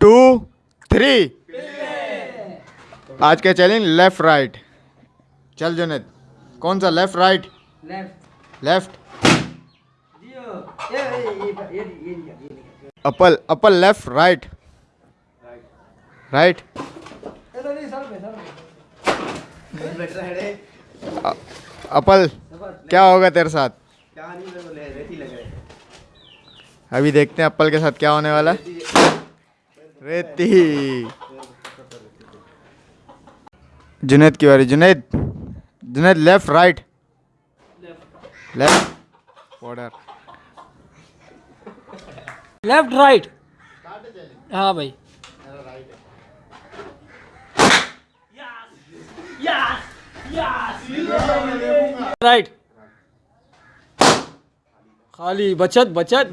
To three آج کا challenge left right چل جنید کون سا left right left apple apple left right right apple کیا ہوگا تیرے ساتھ ابھی دیکھتے ہیں اپل کے ساتھ کیا ہونے والا ہے ریتی۔ جنید کی باری Junaid. Junaid left right left order left right ہاں بھائی۔ رائٹ خالی بچت بچت۔